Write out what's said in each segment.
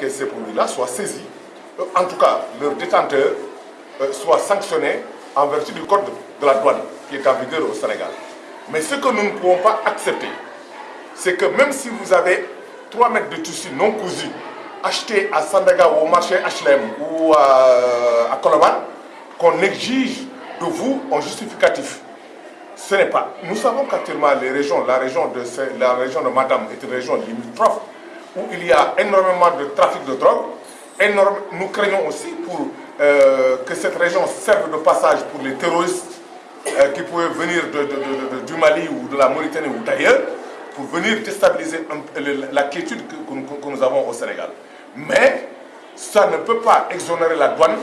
que ces produits-là soient saisis, euh, en tout cas leurs détenteurs euh, soient sanctionnés en vertu du code de la douane qui est en vigueur au Sénégal. Mais ce que nous ne pouvons pas accepter, c'est que même si vous avez 3 mètres de tissu non cousu achetés à Sandaga ou au marché HLM ou à, à Koloban, qu'on exige de vous un justificatif. Ce n'est pas. Nous savons qu'actuellement, les régions, la région de, la région de Madame est une région limitrophe où il y a énormément de trafic de drogue. Nous craignons aussi pour, euh, que cette région serve de passage pour les terroristes euh, qui pouvaient venir du Mali ou de la Mauritanie ou d'ailleurs pour venir déstabiliser la quiétude que, nous avons au Sénégal. Mais ça ne peut pas exonérer la douane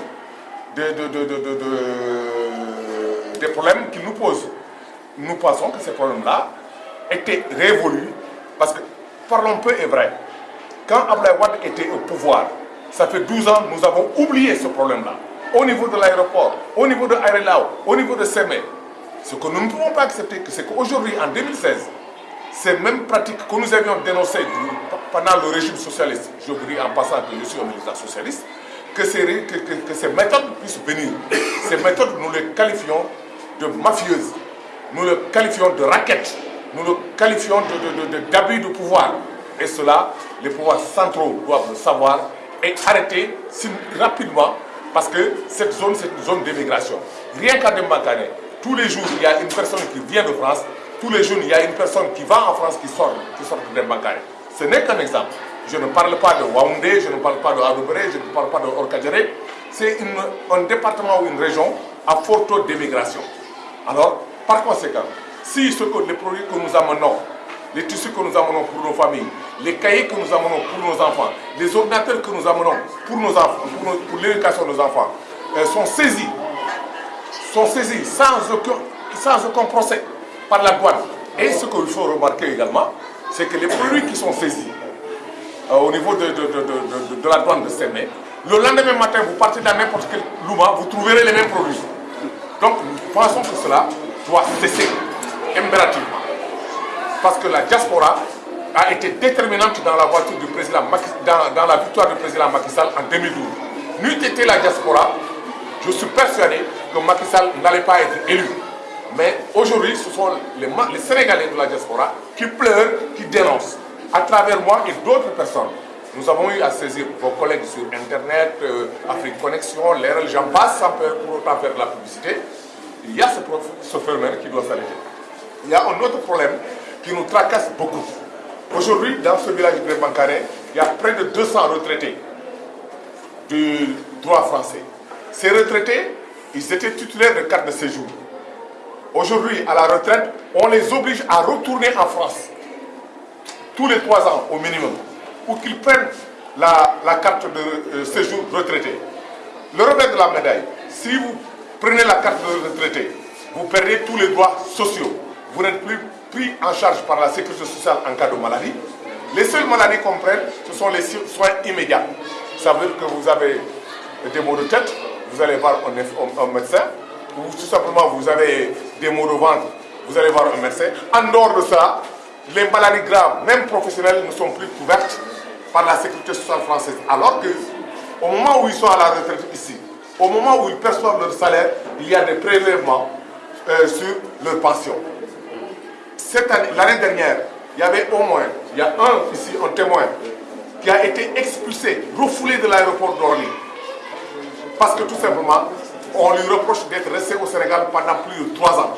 des problèmes qu'il nous pose. Nous pensons que ces problèmes-là étaient révolus parce que, parlons peu et vrai, quand Ablaï Wad était au pouvoir, ça fait 12 ans, nous avons oublié ce problème-là. Au niveau de l'aéroport, au niveau de Aérelao, au niveau de Sémé. Ce que nous ne pouvons pas accepter, c'est qu'aujourd'hui, en 2016, ces mêmes pratiques que nous avions dénoncées pendant le régime socialiste, je vous dis en passant que je suis un militant socialiste, que ces méthodes puissent venir. Ces méthodes, nous les qualifions de mafieuses, nous les qualifions de raquettes, nous les qualifions d'abus de, de, de, pouvoir. Et cela, les pouvoirs centraux doivent le savoir et arrêter rapidement parce que cette zone, c'est une zone d'émigration. Rien qu'à Dembakane, tous les jours, il y a une personne qui vient de France, tous les jours, il y a une personne qui va en France qui sort, de Dembakane. Ce n'est qu'un exemple. Je ne parle pas de Waoundé, je ne parle pas de Adobré, je ne parle pas de Orkadjere. C'est un département ou une région à fort taux d'émigration. Alors, par conséquent, si ce que, les produits que nous amenons, les tissus que nous amenons pour nos familles, les cahiers que nous amenons pour nos enfants, les ordinateurs que nous amenons pour, l'éducation de nos enfants, euh, sont saisis, sont saisis sans aucun, sans procès par la douane. Et ce qu'il faut remarquer également, c'est que les produits qui sont saisis euh, au niveau de, de, de, de, la douane de Sémé, le lendemain matin, vous partez dans n'importe quel louma, vous trouverez les mêmes produits. Donc, nous pensons que cela doit cesser impérativement. Parce que la diaspora a été déterminante dans la voiture du président dans, dans, la victoire du président Macky Sall en 2012. N'eût été la diaspora, je suis persuadé que Macky Sall n'allait pas être élu. Mais aujourd'hui, ce sont les, les, Sénégalais de la diaspora qui pleurent, qui dénoncent, à travers moi et d'autres personnes. Nous avons eu à saisir vos collègues sur Internet, euh, Afrique Connexion, l'RL, j'en passe sans pour autant faire de la publicité. Il y a ce, ce phénomène qui doit s'arrêter. Il y a un autre problème qui nous tracasse beaucoup. Aujourd'hui, dans ce village de Bancaré, il y a près de 200 retraités du droit français. Ces retraités, ils étaient titulaires de carte de séjour. Aujourd'hui, à la retraite, on les oblige à retourner en France tous les trois ans au minimum pour qu'ils prennent la, carte de euh, séjour retraité. Le revers de la médaille, si vous prenez la carte de retraité, vous perdez tous les droits sociaux. Vous n'êtes plus pris en charge par la sécurité sociale en cas de maladie. Les seules maladies qu'on prenne, ce sont les soins immédiats. Ça veut dire que vous avez des maux de tête, vous allez voir un, un, médecin, ou tout simplement vous avez des maux de ventre, vous allez voir un médecin. En dehors de ça, les maladies graves, même professionnelles, ne sont plus couvertes par la sécurité sociale française. Alors que, au moment où ils sont à la retraite ici, au moment où ils perçoivent leur salaire, il y a des prélèvements euh, sur leur pension. L'année dernière, il y avait au moins, il y a un ici, un témoin, qui a été expulsé, refoulé de l'aéroport d'Orly. Parce que tout simplement, on lui reproche d'être resté au Sénégal pendant plus de 3 ans,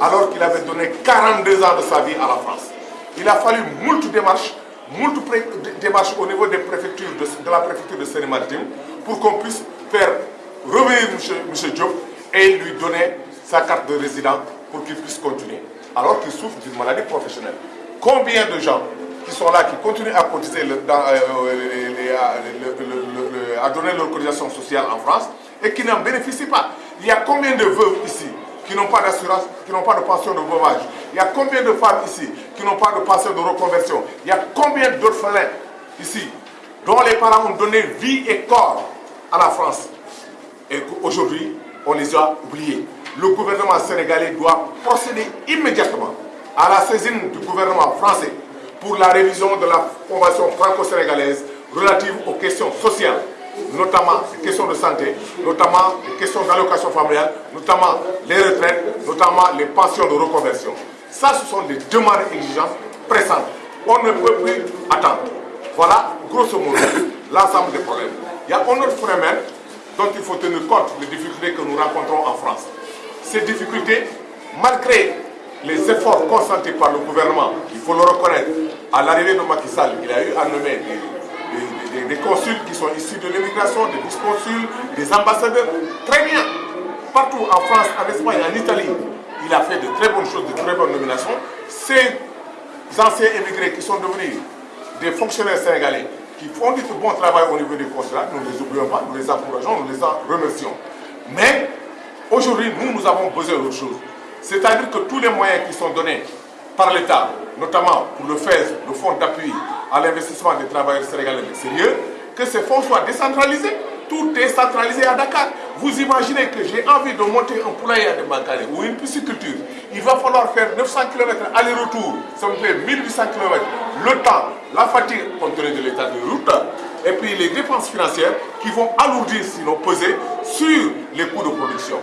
alors qu'il avait donné 42 ans de sa vie à la France. Il a fallu moult démarches, moult démarches au niveau des préfectures de, la préfecture de Seine-Maritime pour qu'on puisse faire revenir M. Diop et lui donner sa carte de résident pour qu'il puisse continuer, alors qu'il souffre d'une maladie professionnelle. Combien de gens qui sont là, qui continuent à cotiser, à donner leur cotisation sociale en France et qui n'en bénéficient pas? Il y a combien de veuves ici qui n'ont pas d'assurance, qui n'ont pas de pension de veuvage Il y a combien de femmes ici qui n'ont pas de pension de reconversion? Il y a combien d'orphelins ici dont les parents ont donné vie et corps à la France et qu'aujourd'hui, on les a oubliés? Le gouvernement sénégalais doit procéder immédiatement à la saisine du gouvernement français pour la révision de la convention franco-sénégalaise relatives aux questions sociales, notamment les questions de santé, notamment les questions d'allocation familiale, notamment les retraites, notamment les pensions de reconversion. Ça, ce sont des demandes et exigences pressantes. On ne peut plus attendre. Voilà, grosso modo, l'ensemble des problèmes. Il y a un autre phénomène dont il faut tenir compte des difficultés que nous rencontrons en France. Ces difficultés, malgré les efforts consentis par le gouvernement, il faut le reconnaître, à l'arrivée de Macky Sall, il a eu à nommer des, consuls qui sont issus de l'immigration, des vice-consuls, des ambassadeurs. Très bien. Partout en France, en Espagne, en Italie, il a fait de très bonnes choses, de très bonnes nominations. Ces anciens émigrés qui sont devenus des fonctionnaires sénégalais, qui font du bon travail au niveau des consulats, nous ne les oublions pas, nous les encourageons, nous les en remercions. Mais aujourd'hui, nous, nous avons besoin d'autre chose. C'est-à-dire que tous les moyens qui sont donnés par l'État, notamment pour le FES, le Fonds d'appui à l'investissement des travailleurs sénégalais l'extérieur, que ces fonds soient décentralisés. Tout est centralisé à Dakar. Vous imaginez que j'ai envie de monter un poulailler à Demankane ou une pisciculture. Il va falloir faire 900 km aller-retour. Ça me fait 1800 km. Le temps, la fatigue compte tenu de l'état de route et puis les dépenses financières qui vont alourdir, sinon peser, sur les coûts de production.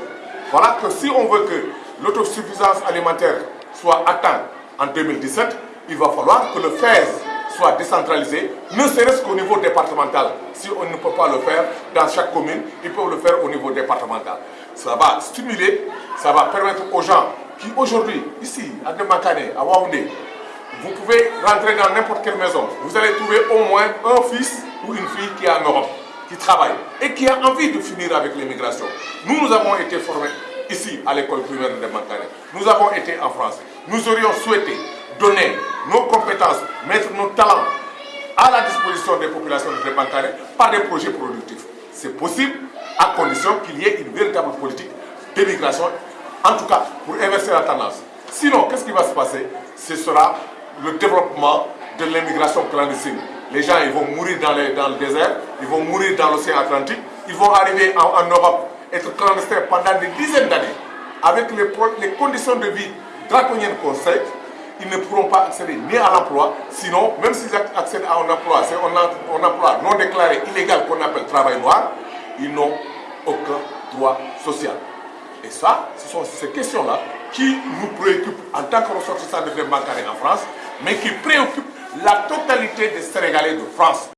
Voilà que si on veut que l'autosuffisance alimentaire soit atteinte en 2017, il va falloir que le FES soit décentralisé, ne serait-ce qu'au niveau départemental. Si on ne peut pas le faire dans chaque commune, ils peuvent le faire au niveau départemental. Ça va stimuler, ça va permettre aux gens qui aujourd'hui, ici, à Demakane, à Waoundé, vous pouvez rentrer dans n'importe quelle maison. Vous allez trouver au moins un fils ou une fille qui est en Europe, qui travaille et qui a envie de finir avec l'immigration. Nous, nous avons été formés ici à l'école primaire de Demakane. Nous avons été en France. Nous aurions souhaité donner nos compétences, mettre nos talents à la disposition des populations de Débancare par des projets productifs. C'est possible à condition qu'il y ait une véritable politique d'émigration, en tout cas pour inverser la tendance. Sinon, qu'est-ce qui va se passer? Ce sera le développement de l'immigration clandestine. Les gens ils vont mourir dans, dans, le désert, ils vont mourir dans l'océan Atlantique, ils vont arriver en, Europe, être clandestins pendant des dizaines d'années, avec les, les conditions de vie draconiennes qu'on sait, ils ne pourront pas accéder ni à l'emploi, sinon, même s'ils accèdent à un emploi, c'est un, emploi non déclaré, illégal qu'on appelle travail noir, ils n'ont aucun droit social. Et ça, ce sont ces questions-là qui nous préoccupent en tant que ressortissants de bancaire en France, mais qui préoccupent la totalité des Sénégalais de France.